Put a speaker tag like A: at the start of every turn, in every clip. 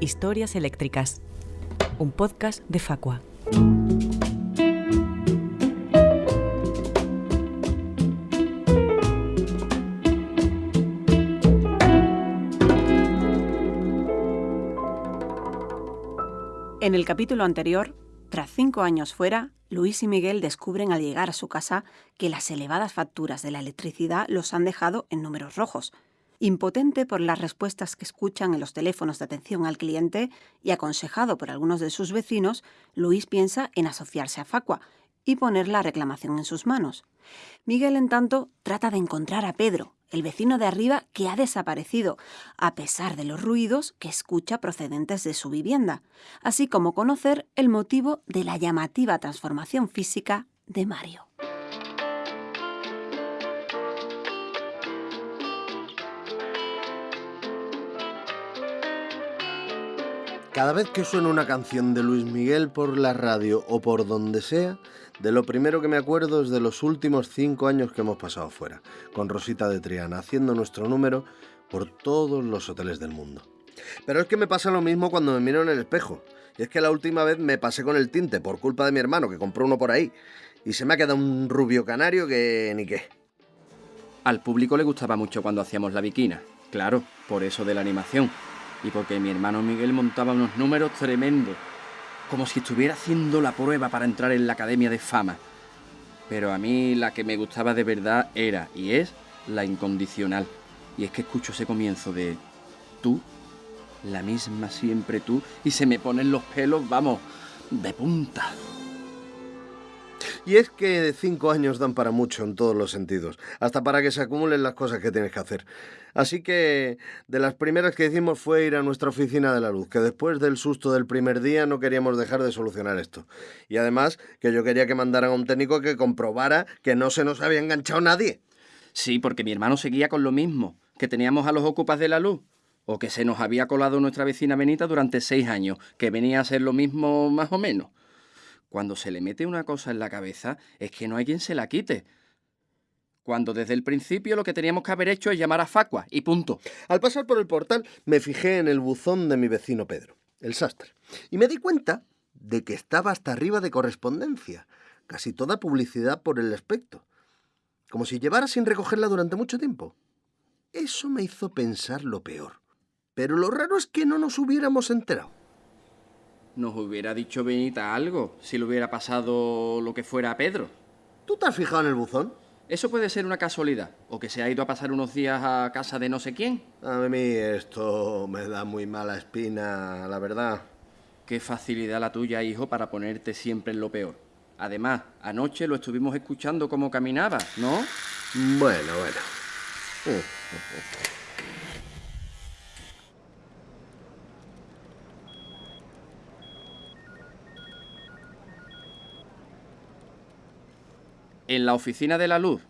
A: Historias Eléctricas, un podcast de Facua. En el capítulo anterior, tras cinco años fuera, Luis y Miguel descubren al llegar a su casa que las elevadas facturas de la electricidad los han dejado en números rojos. Impotente por las respuestas que escuchan en los teléfonos de atención al cliente y aconsejado por algunos de sus vecinos, Luis piensa en asociarse a Facua y poner la reclamación en sus manos. Miguel, en tanto, trata de encontrar a Pedro, el vecino de arriba que ha desaparecido, a pesar de los ruidos que escucha procedentes de su vivienda, así como conocer el motivo de la llamativa transformación física de Mario.
B: Cada vez que suena una canción de Luis Miguel por la radio o por donde sea, de lo primero que me acuerdo es de los últimos cinco años que hemos pasado fuera, con Rosita de Triana, haciendo nuestro número por todos los hoteles del mundo. Pero es que me pasa lo mismo cuando me miro en el espejo. Y es que la última vez me pasé con el tinte por culpa de mi hermano, que compró uno por ahí. Y se me ha quedado un rubio canario que ni qué.
C: Al público le gustaba mucho cuando hacíamos la viquina. Claro, por eso de la animación. Y porque mi hermano Miguel montaba unos números tremendos como si estuviera haciendo la prueba para entrar en la Academia de Fama. Pero a mí la que me gustaba de verdad era y es la incondicional. Y es que escucho ese comienzo de tú, la misma siempre tú, y se me ponen los pelos, vamos, de punta.
B: Y es que cinco años dan para mucho en todos los sentidos, hasta para que se acumulen las cosas que tienes que hacer. Así que de las primeras que hicimos fue ir a nuestra oficina de la luz, que después del susto del primer día no queríamos dejar de solucionar esto. Y además que yo quería que mandaran a un técnico que comprobara que no se nos había enganchado nadie.
C: Sí, porque mi hermano seguía con lo mismo, que teníamos a los ocupas de la luz o que se nos había colado nuestra vecina Benita durante seis años, que venía a ser lo mismo más o menos. Cuando se le mete una cosa en la cabeza es que no hay quien se la quite. Cuando desde el principio lo que teníamos que haber hecho es llamar a Facua y punto.
B: Al pasar por el portal me fijé en el buzón de mi vecino Pedro, el sastre, y me di cuenta de que estaba hasta arriba de correspondencia, casi toda publicidad por el aspecto, como si llevara sin recogerla durante mucho tiempo. Eso me hizo pensar lo peor. Pero lo raro es que no nos hubiéramos enterado
C: nos hubiera dicho Benita algo si le hubiera pasado lo que fuera a Pedro.
B: ¿Tú te has fijado en el buzón?
C: Eso puede ser una casualidad, o que se ha ido a pasar unos días a casa de no sé quién.
B: A mí esto me da muy mala espina, la verdad.
C: Qué facilidad la tuya, hijo, para ponerte siempre en lo peor. Además, anoche lo estuvimos escuchando como caminaba, ¿no?
B: Bueno, bueno.
C: En la oficina de la luz,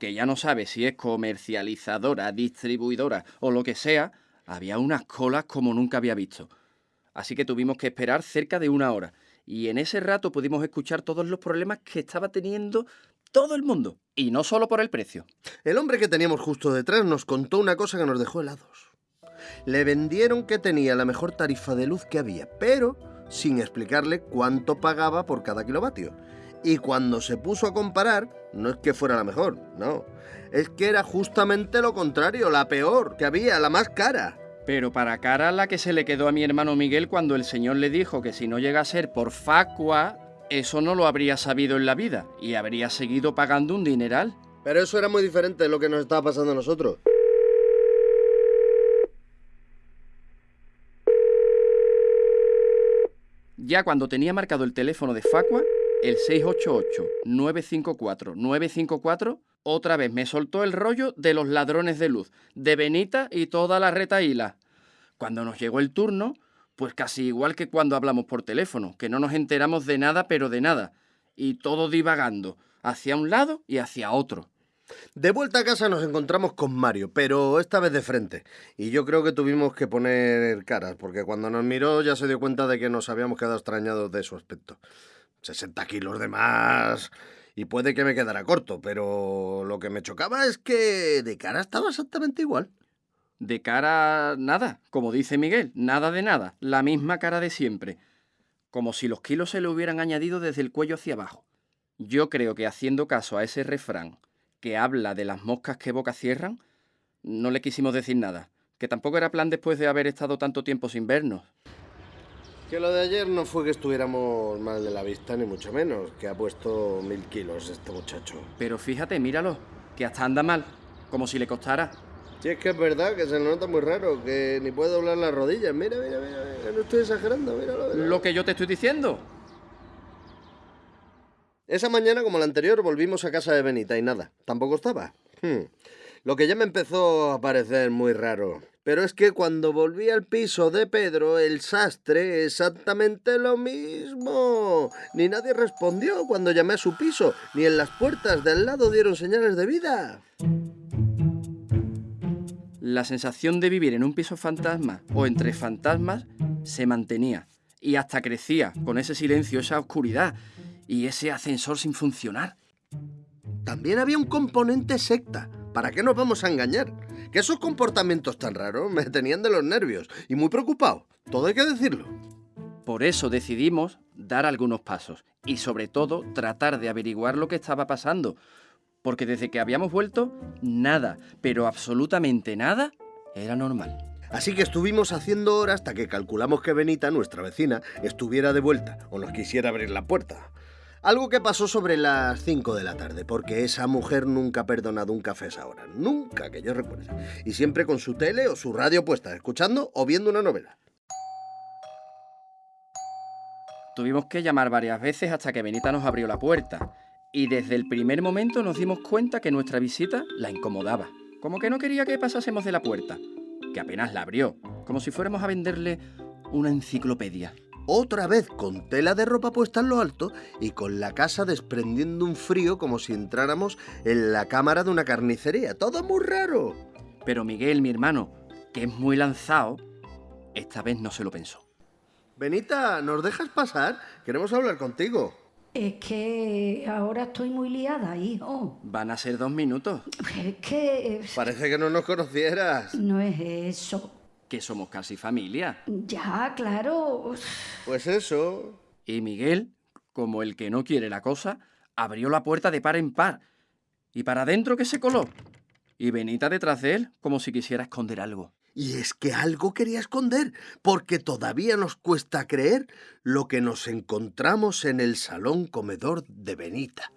C: que ya no sabe si es comercializadora, distribuidora o lo que sea, había unas colas como nunca había visto. Así que tuvimos que esperar cerca de una hora. Y en ese rato pudimos escuchar todos los problemas que estaba teniendo todo el mundo. Y no solo por el precio.
B: El hombre que teníamos justo detrás nos contó una cosa que nos dejó helados. Le vendieron que tenía la mejor tarifa de luz que había, pero sin explicarle cuánto pagaba por cada kilovatio. Y cuando se puso a comparar, no es que fuera la mejor, no. Es que era justamente lo contrario, la peor que había, la más cara.
C: Pero para cara la que se le quedó a mi hermano Miguel cuando el señor le dijo que si no llega a ser por facua, eso no lo habría sabido en la vida y habría seguido pagando un dineral.
B: Pero eso era muy diferente de lo que nos estaba pasando a nosotros.
C: Ya cuando tenía marcado el teléfono de Facua, el 688-954-954 otra vez me soltó el rollo de los ladrones de luz, de Benita y toda la retaíla. Cuando nos llegó el turno, pues casi igual que cuando hablamos por teléfono, que no nos enteramos de nada pero de nada, y todo divagando, hacia un lado y hacia otro.
B: De vuelta a casa nos encontramos con Mario, pero esta vez de frente. Y yo creo que tuvimos que poner caras, porque cuando nos miró ya se dio cuenta de que nos habíamos quedado extrañados de su aspecto. 60 kilos de más y puede que me quedara corto, pero lo que me chocaba es que de cara estaba exactamente igual.
C: De cara, nada, como dice Miguel, nada de nada, la misma cara de siempre, como si los kilos se le hubieran añadido desde el cuello hacia abajo. Yo creo que haciendo caso a ese refrán que habla de las moscas que boca cierran, no le quisimos decir nada, que tampoco era plan después de haber estado tanto tiempo sin vernos.
B: Que lo de ayer no fue que estuviéramos mal de la vista, ni mucho menos, que ha puesto mil kilos este muchacho.
C: Pero fíjate, míralo, que hasta anda mal, como si le costara.
B: Si es que es verdad que se le nota muy raro, que ni puede doblar las rodillas. Mira, mira, mira, mira, no estoy exagerando, míralo. míralo.
C: Lo que yo te estoy diciendo.
B: Esa mañana, como la anterior, volvimos a casa de Benita y nada, tampoco estaba. Hmm. Lo que ya me empezó a parecer muy raro. Pero es que cuando volví al piso de Pedro, el sastre, exactamente lo mismo. Ni nadie respondió cuando llamé a su piso, ni en las puertas del lado dieron señales de vida.
C: La sensación de vivir en un piso fantasma o entre fantasmas se mantenía y hasta crecía con ese silencio, esa oscuridad y ese ascensor sin funcionar.
B: También había un componente secta. ¿Para qué nos vamos a engañar? Que esos comportamientos tan raros me tenían de los nervios y muy preocupado. Todo hay que decirlo.
C: Por eso decidimos dar algunos pasos y sobre todo tratar de averiguar lo que estaba pasando, porque desde que habíamos vuelto, nada, pero absolutamente nada, era normal.
B: Así que estuvimos haciendo hora hasta que calculamos que Benita, nuestra vecina, estuviera de vuelta o nos quisiera abrir la puerta. Algo que pasó sobre las 5 de la tarde, porque esa mujer nunca ha perdonado un café esa hora. Nunca que yo recuerde. Y siempre con su tele o su radio puesta, escuchando o viendo una novela.
C: Tuvimos que llamar varias veces hasta que Benita nos abrió la puerta. Y desde el primer momento nos dimos cuenta que nuestra visita la incomodaba. Como que no quería que pasásemos de la puerta. Que apenas la abrió. Como si fuéramos a venderle una enciclopedia.
B: Otra vez con tela de ropa puesta en lo alto y con la casa desprendiendo un frío como si entráramos en la cámara de una carnicería. Todo muy raro.
C: Pero Miguel, mi hermano, que es muy lanzado, esta vez no se lo pensó.
B: Benita, ¿nos dejas pasar? Queremos hablar contigo.
D: Es que ahora estoy muy liada, hijo.
C: Van a ser dos minutos.
D: Es que
B: Parece que no nos conocieras.
D: no es eso.
C: Que somos casi familia.
D: Ya, claro.
B: Pues eso.
C: Y Miguel, como el que no quiere la cosa, abrió la puerta de par en par. Y para adentro que se coló. Y Benita detrás de él, como si quisiera esconder algo.
B: Y es que algo quería esconder, porque todavía nos cuesta creer lo que nos encontramos en el salón comedor de Benita.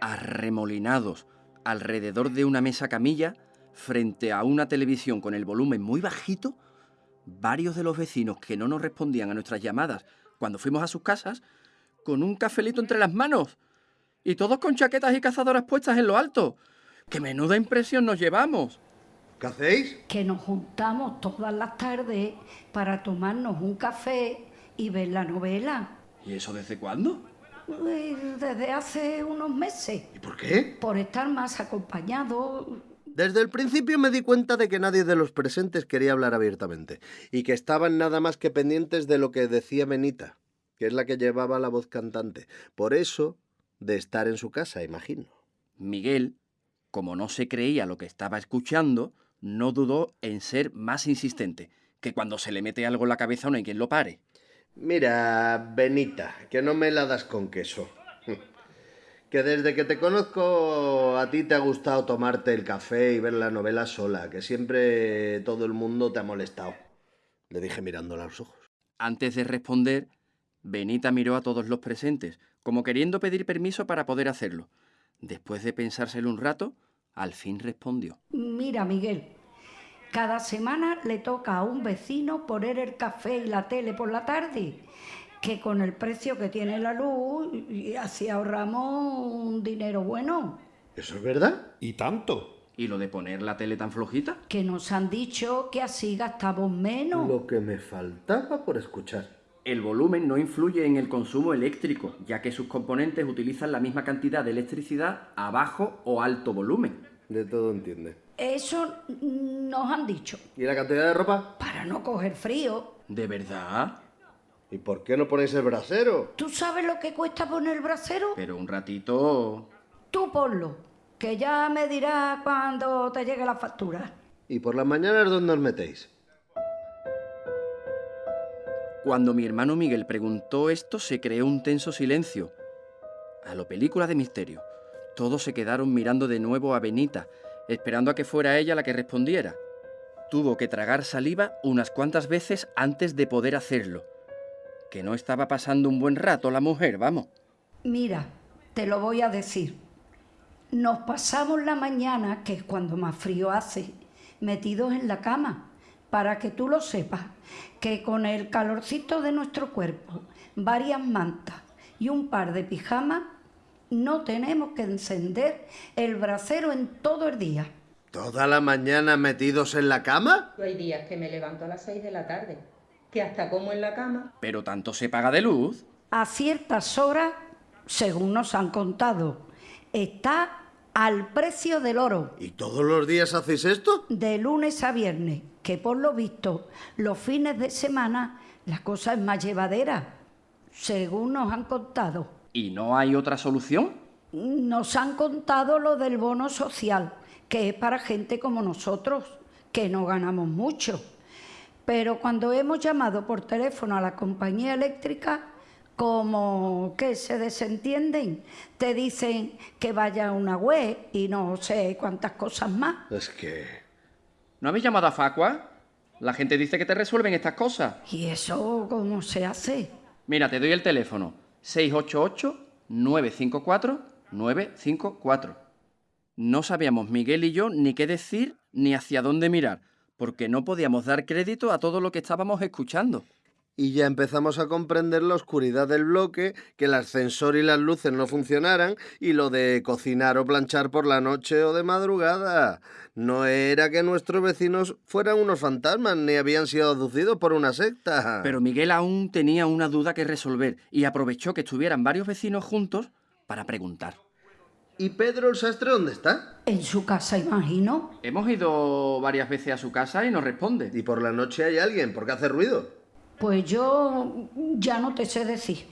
C: Arremolinados alrededor de una mesa camilla, frente a una televisión con el volumen muy bajito, varios de los vecinos que no nos respondían a nuestras llamadas cuando fuimos a sus casas, con un cafelito entre las manos. Y todos con chaquetas y cazadoras puestas en lo alto. ¡Qué menuda impresión nos llevamos!
B: ¿Qué hacéis?
D: Que nos juntamos todas las tardes para tomarnos un café y ver la novela.
C: ¿Y eso desde cuándo?
D: Pues, Desde hace unos meses.
B: ¿Y por qué?
D: Por estar más acompañados.
B: Desde el principio me di cuenta de que nadie de los presentes quería hablar abiertamente y que estaban nada más que pendientes de lo que decía Benita, que es la que llevaba la voz cantante. Por eso, de estar en su casa, imagino.
C: Miguel, como no se creía lo que estaba escuchando, no dudó en ser más insistente, que cuando se le mete algo en la cabeza no hay quien lo pare.
B: Mira, Benita, que no me la das con queso. Que desde que te conozco a ti te ha gustado tomarte el café y ver la novela sola, que siempre todo el mundo te ha molestado. Le dije mirándola a los ojos.
C: Antes de responder, Benita miró a todos los presentes, como queriendo pedir permiso para poder hacerlo. Después de pensárselo un rato, al fin respondió.
D: Mira, Miguel, cada semana le toca a un vecino poner el café y la tele por la tarde, que con el precio que tiene la luz, y así ahorramos un dinero bueno.
B: ¿Eso es verdad?
E: ¿Y tanto?
C: ¿Y lo de poner la tele tan flojita?
D: Que nos han dicho que así gastamos menos.
B: Lo que me faltaba por escuchar.
C: El volumen no influye en el consumo eléctrico, ya que sus componentes utilizan la misma cantidad de electricidad a bajo o alto volumen.
B: De todo entiende.
D: Eso nos han dicho,
B: ¿Y la cantidad de ropa?
D: para no coger frío.
C: ¿De verdad?
B: ¿Y por qué no ponéis el brasero?
D: ¿Tú sabes lo que cuesta poner el brasero?
C: Pero un ratito...
D: Tú ponlo, que ya me dirás cuando te llegue la factura.
B: ¿Y por las mañanas dónde os metéis?
C: Cuando mi hermano Miguel preguntó esto, se creó un tenso silencio. A lo película de misterio. Todos se quedaron mirando de nuevo a Benita, esperando a que fuera ella la que respondiera. Tuvo que tragar saliva unas cuantas veces antes de poder hacerlo. Que no estaba pasando un buen rato la mujer, vamos.
D: Mira, te lo voy a decir. Nos pasamos la mañana, que es cuando más frío hace, metidos en la cama, para que tú lo sepas, que con el calorcito de nuestro cuerpo, varias mantas y un par de pijamas, no tenemos que encender el brasero en todo el día.
B: ¿Toda la mañana metidos en la cama?
E: Hay días que me levanto a las 6 de la tarde, que hasta como en la cama.
C: Pero tanto se paga de luz.
D: A ciertas horas, según nos han contado, está al precio del oro.
B: ¿Y todos los días hacéis esto?
D: De lunes a viernes, que por lo visto, los fines de semana la cosa es más llevadera, según nos han contado.
C: ¿Y no hay otra solución?
D: Nos han contado lo del bono social, que es para gente como nosotros, que no ganamos mucho. Pero cuando hemos llamado por teléfono a la compañía eléctrica, como que se desentienden, te dicen que vaya a una web y no sé cuántas cosas más.
B: Es que...
C: ¿No habéis llamado a Facua? La gente dice que te resuelven estas cosas.
D: ¿Y eso cómo se hace?
C: Mira, te doy el teléfono. 688-954-954. No sabíamos Miguel y yo ni qué decir ni hacia dónde mirar, porque no podíamos dar crédito a todo lo que estábamos escuchando.
B: Y ya empezamos a comprender la oscuridad del bloque, que el ascensor y las luces no funcionaran, y lo de cocinar o planchar por la noche o de madrugada. No era que nuestros vecinos fueran unos fantasmas, ni habían sido aducidos por una secta.
C: Pero Miguel aún tenía una duda que resolver y aprovechó que estuvieran varios vecinos juntos para preguntar.
B: ¿Y Pedro el sastre dónde está?
D: En su casa, imagino.
C: Hemos ido varias veces a su casa y nos responde.
B: Y por la noche hay alguien, ¿por qué hace ruido?
D: Pues yo ya no te sé decir.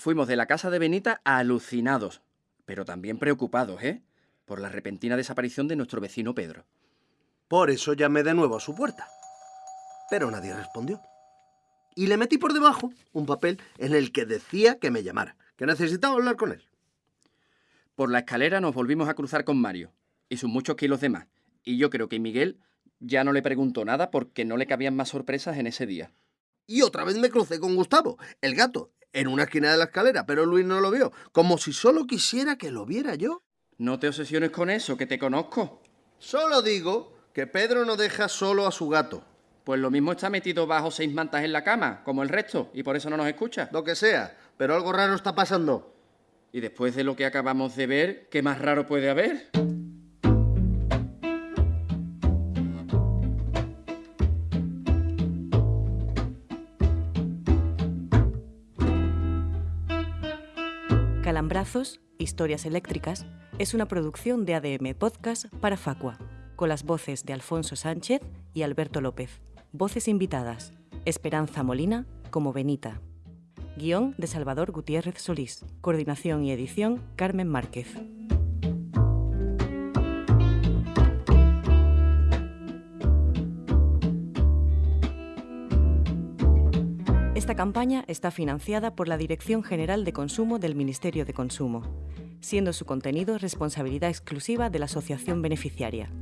C: Fuimos de la casa de Benita alucinados, pero también preocupados, ¿eh? Por la repentina desaparición de nuestro vecino Pedro.
B: Por eso llamé de nuevo a su puerta. Pero nadie respondió. Y le metí por debajo un papel en el que decía que me llamara, que necesitaba hablar con él.
C: Por la escalera nos volvimos a cruzar con Mario y sus muchos kilos de más. Y yo creo que Miguel ya no le preguntó nada porque no le cabían más sorpresas en ese día.
B: Y otra vez me crucé con Gustavo, el gato, en una esquina de la escalera, pero Luis no lo vio, como si solo quisiera que lo viera yo.
C: No te obsesiones con eso, que te conozco.
B: Solo digo que Pedro no deja solo a su gato.
C: Pues lo mismo está metido bajo seis mantas en la cama, como el resto, y por eso no nos escucha.
B: Lo que sea, pero algo raro está pasando.
C: Y después de lo que acabamos de ver, ¿qué más raro puede haber?
F: Historias Eléctricas, es una producción de ADM Podcast para Facua, con las voces de Alfonso Sánchez y Alberto López. Voces invitadas, Esperanza Molina como Benita. Guión de Salvador Gutiérrez Solís. Coordinación y edición Carmen Márquez. Esta campaña está financiada por la Dirección General de Consumo del Ministerio de Consumo, siendo su contenido responsabilidad exclusiva de la asociación beneficiaria.